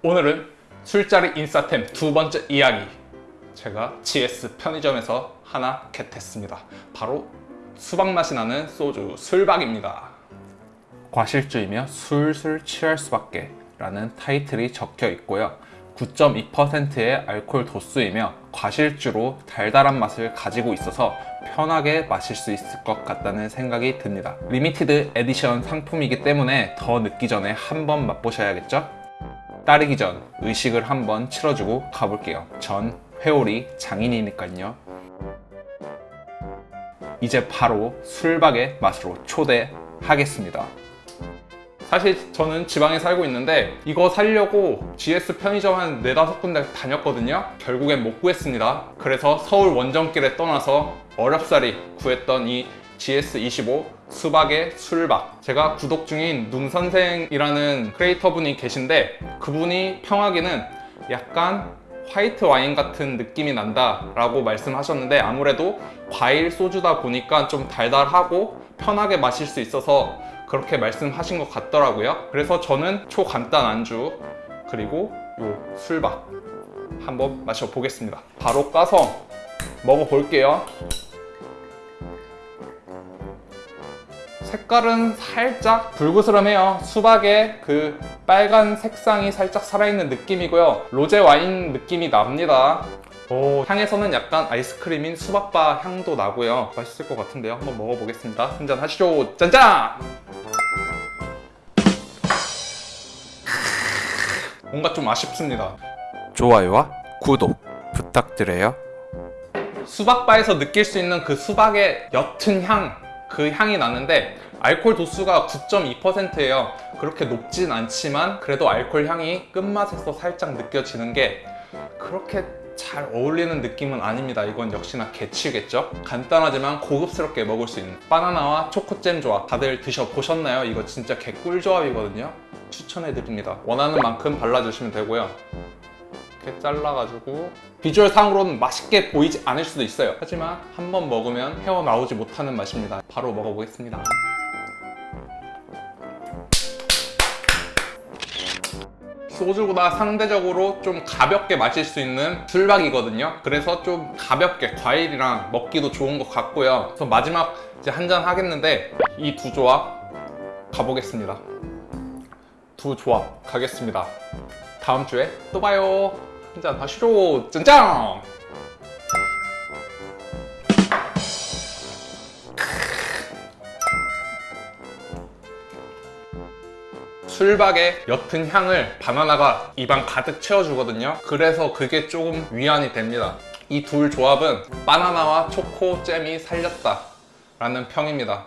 오늘은 술자리 인싸템 두 번째 이야기. 제가 GS 편의점에서 하나 get했습니다. 바로 수박 맛이 나는 소주 술박입니다. 과실주이며 술술 취할 수밖에 라는 타이틀이 적혀 있고요. 9.2%의 알코올 도수이며 과실주로 달달한 맛을 가지고 있어서 편하게 마실 수 있을 것 같다는 생각이 듭니다. limited edition 상품이기 때문에 더 늦기 전에 한번 맛보셔야겠죠? 따르기 전 의식을 한번 치러주고 가볼게요. 전 회오리 장인이니까요. 이제 바로 술박의 맛으로 초대하겠습니다. 사실 저는 지방에 살고 있는데 이거 사려고 GS 편의점 한 네다섯 군데 다녔거든요. 결국엔 못 구했습니다. 그래서 서울 원정길에 떠나서 어렵사리 구했던 이 GS25 수박의 술박. 제가 구독 중인 눈선생이라는 크리에이터 분이 계신데 그분이 평하기는 약간 화이트 와인 같은 느낌이 난다 라고 말씀하셨는데 아무래도 과일 소주다 보니까 좀 달달하고 편하게 마실 수 있어서 그렇게 말씀하신 것 같더라고요. 그래서 저는 초간단 안주 그리고 요 술박 한번 마셔보겠습니다. 바로 까서 먹어볼게요 색깔은 살짝 불그스름해요. 수박의 그 빨간 색상이 살짝 살아있는 느낌이고요. 로제 와인 느낌이 납니다. 오, 향에서는 약간 아이스크림인 수박바 향도 나고요. 맛있을 것 같은데요. 한번 먹어보겠습니다. 한잔 하시죠. 짠짠! 뭔가 좀 아쉽습니다. 좋아요와 구독 부탁드려요. 수박바에서 느낄 수 있는 그 수박의 옅은 향, 그 향이 나는데 알코올 도수가 9.2%예요. 그렇게 높진 않지만 그래도 알코올 향이 끝맛에서 살짝 느껴지는 게 그렇게 잘 어울리는 느낌은 아닙니다. 이건 역시나 개취겠죠? 간단하지만 고급스럽게 먹을 수 있는 바나나와 초코잼 조합 다들 드셔보셨나요? 이거 진짜 개꿀 조합이거든요. 추천해드립니다. 원하는 만큼 발라주시면 되고요. 이렇게 잘라가지고 비주얼 상으로는 맛있게 보이지 않을 수도 있어요. 하지만 한 번 먹으면 헤어나오지 못하는 맛입니다. 바로 먹어보겠습니다. 소주보다 상대적으로 좀 가볍게 마실 수 있는 술박이거든요. 그래서 좀 가볍게 과일이랑 먹기도 좋은 것 같고요. 그래서 마지막 이제 한 잔 하겠는데 이 두 조합 가보겠습니다. 두 조합 가겠습니다 다음 주에 또 봐요. 한잔 하시죠. 짠짠! 술박의 옅은 향을 바나나가 입안 가득 채워주거든요. 그래서 그게 조금 위안이 됩니다. 이 둘 조합은 바나나와 초코 잼이 살렸다 라는 평입니다.